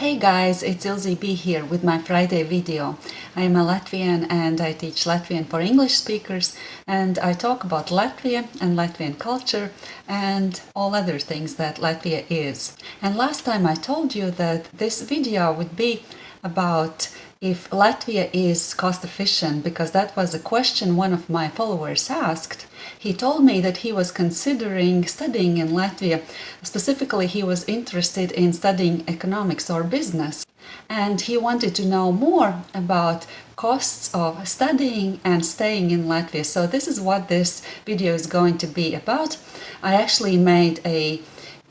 Hey guys, it's Ilze B here with my Friday video. I am a Latvian and I teach Latvian for English speakers and I talk about Latvia and Latvian culture and all other things that Latvia is. And last time I told you that this video would be about if Latvia is cost efficient because that was a question one of my followers asked. He told me that he was considering studying in Latvia. Specifically, he was interested in studying economics or business. And he wanted to know more about costs of studying and staying in Latvia. So this is what this video is going to be about. I actually made a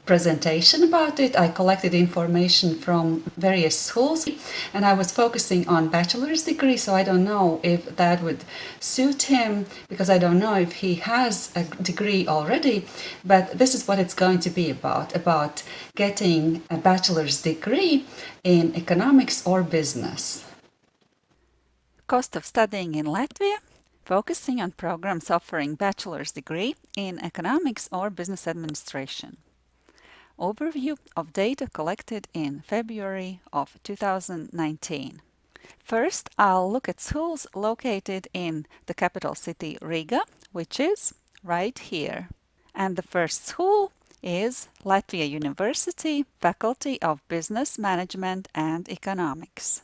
presentation about it. I collected information from various schools and I was focusing on bachelor's degree so I don't know if that would suit him because I don't know if he has a degree already but this is what it's going to be about about getting a bachelor's degree in economics or business. Cost of studying in Latvia focusing on programs offering bachelor's degree in economics or business administration. Overview of data collected in February of 2019. First, I'll look at schools located in the capital city Riga, which is right here. And the first school is Latvia University Faculty of Business Management and Economics.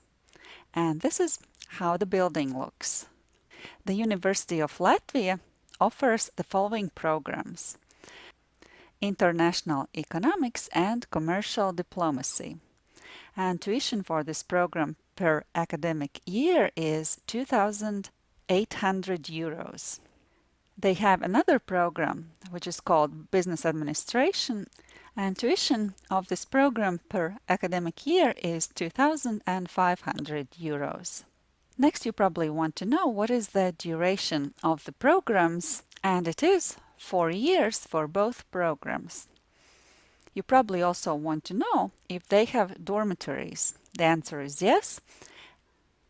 And this is how the building looks. The University of Latvia offers the following programs international economics and commercial diplomacy. And tuition for this program per academic year is 2,800 euros. They have another program which is called Business Administration and tuition of this program per academic year is 2,500 euros. Next you probably want to know what is the duration of the programs and it is four years for both programs. You probably also want to know if they have dormitories. The answer is yes.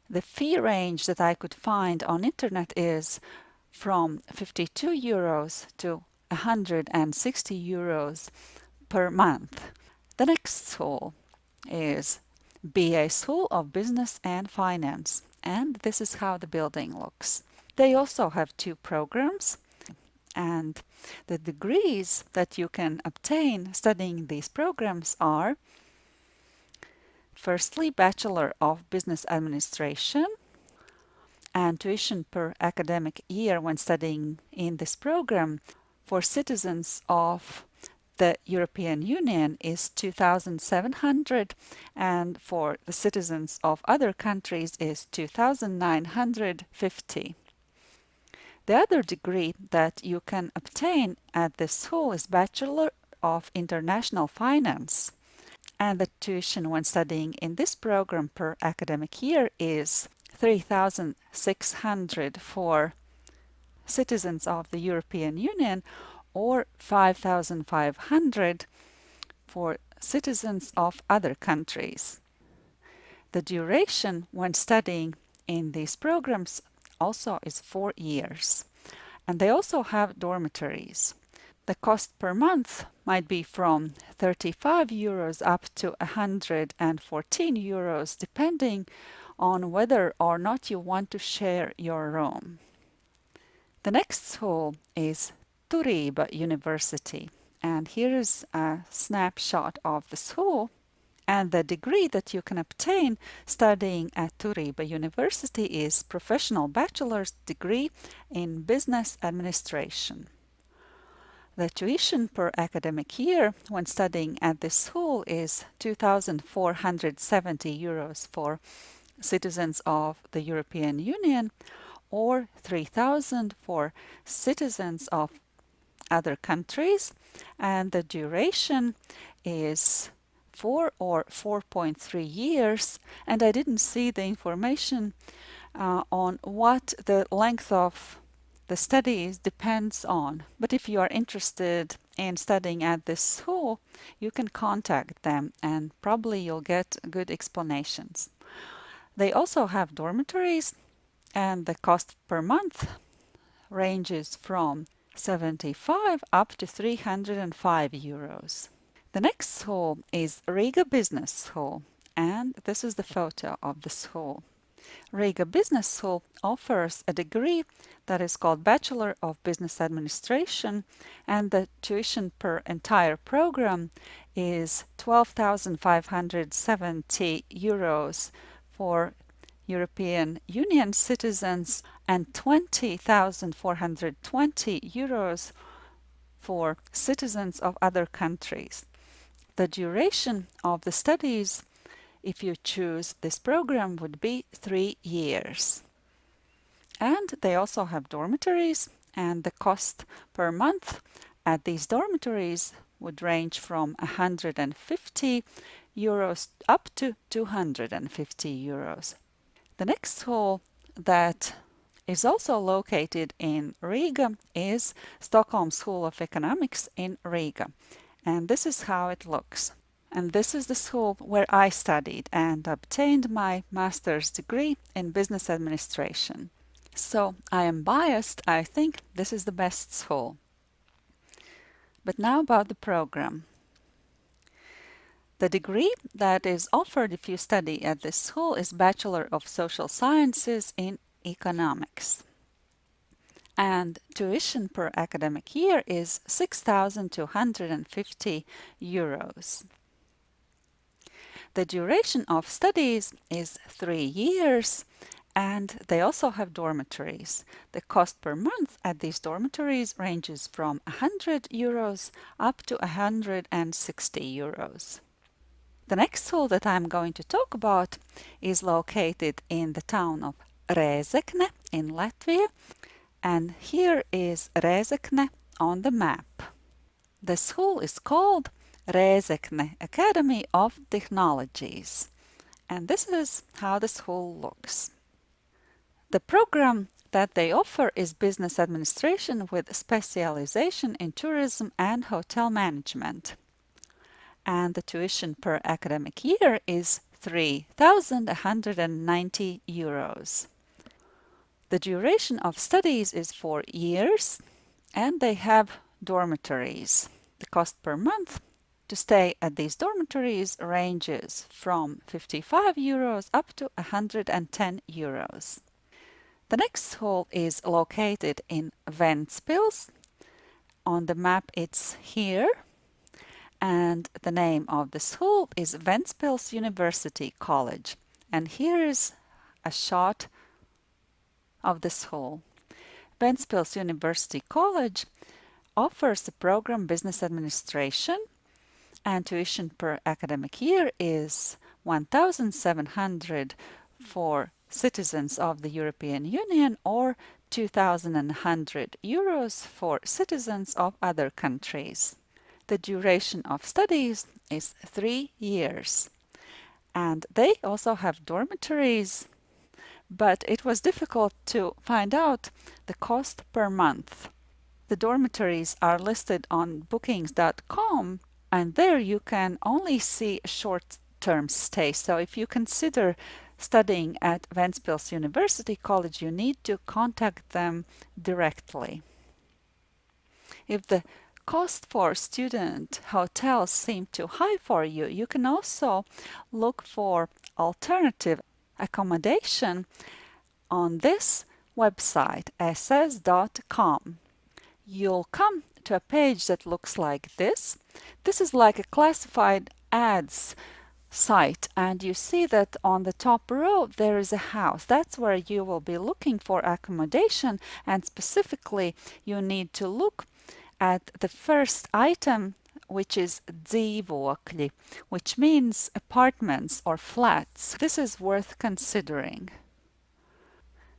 The fee range that I could find on internet is from 52 euros to 160 euros per month. The next school is BA School of Business and Finance and this is how the building looks. They also have two programs and the degrees that you can obtain studying these programs are firstly Bachelor of Business Administration and tuition per academic year when studying in this program for citizens of the European Union is 2,700 and for the citizens of other countries is 2,950. The other degree that you can obtain at this school is Bachelor of International Finance. And the tuition when studying in this program per academic year is 3,600 for citizens of the European Union or 5,500 for citizens of other countries. The duration when studying in these programs also is four years. And they also have dormitories. The cost per month might be from 35 euros up to 114 euros depending on whether or not you want to share your room. The next school is Turība University and here is a snapshot of the school and the degree that you can obtain studying at Turība University is Professional Bachelor's Degree in Business Administration. The tuition per academic year when studying at this school is 2,470 euros for citizens of the European Union or 3,000 for citizens of other countries and the duration is 4 or 4.3 years and I didn't see the information uh, on what the length of the studies depends on. But if you are interested in studying at this school, you can contact them and probably you'll get good explanations. They also have dormitories and the cost per month ranges from 75 up to 305 euros. The next hall is Riga Business School, and this is the photo of the hall. Riga Business School offers a degree that is called Bachelor of Business Administration and the tuition per entire program is 12,570 euros for European Union citizens and 20,420 euros for citizens of other countries. The duration of the studies if you choose this program would be three years. And they also have dormitories and the cost per month at these dormitories would range from 150 euros up to 250 euros. The next school that is also located in Riga is Stockholm School of Economics in Riga. And this is how it looks and this is the school where I studied and obtained my master's degree in business administration. So I am biased, I think this is the best school. But now about the program. The degree that is offered if you study at this school is Bachelor of Social Sciences in Economics. And tuition per academic year is 6,250 euros. The duration of studies is three years and they also have dormitories. The cost per month at these dormitories ranges from 100 euros up to 160 euros. The next school that I'm going to talk about is located in the town of Rēzekne in Latvia and here is Rēzekne on the map. The school is called Rēzekne Academy of Technologies. And this is how the school looks. The program that they offer is business administration with specialization in tourism and hotel management. And the tuition per academic year is 3,190 euros. The duration of studies is four years and they have dormitories. The cost per month to stay at these dormitories ranges from 55 euros up to 110 euros. The next hall is located in Ventspils. On the map it's here. And the name of the school is Ventspils University College. And here is a shot of the school. Ventspils University College offers the program Business Administration and tuition per academic year is 1,700 for citizens of the European Union or 2,100 euros for citizens of other countries. The duration of studies is three years. And they also have dormitories, but it was difficult to find out the cost per month. The dormitories are listed on bookings.com and there you can only see short-term stay. So if you consider studying at Ventspils University College, you need to contact them directly. If the cost for student hotels seem too high for you, you can also look for alternative accommodation on this website, ss.com. You'll come to a page that looks like this. This is like a classified ads site and you see that on the top row there is a house. That's where you will be looking for accommodation and specifically you need to look at the first item which is dzīvokļi, which means apartments or flats. This is worth considering.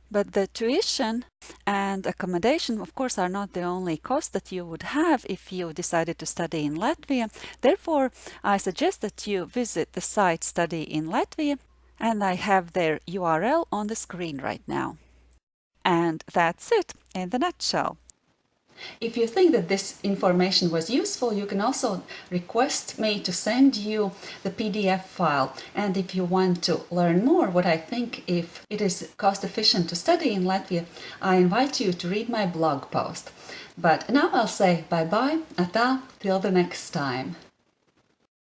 But the tuition and accommodation, of course, are not the only cost that you would have if you decided to study in Latvia. Therefore, I suggest that you visit the site Study in Latvia, and I have their URL on the screen right now. And that's it in the nutshell. If you think that this information was useful, you can also request me to send you the PDF file. And if you want to learn more, what I think if it is cost efficient to study in Latvia, I invite you to read my blog post. But now I'll say bye-bye, ata, till the next time.